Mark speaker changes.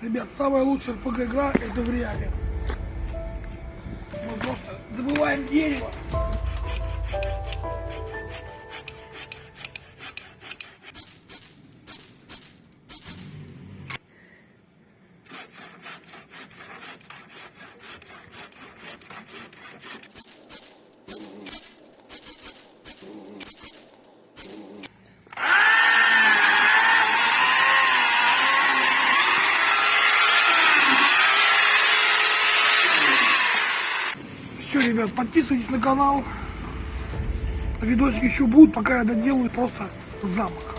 Speaker 1: Ребят, самая лучшая РПГ игра это в реале. Мы просто добываем дерево. Все, ребят, подписывайтесь на канал. Видосики еще будут, пока я доделаю просто замок.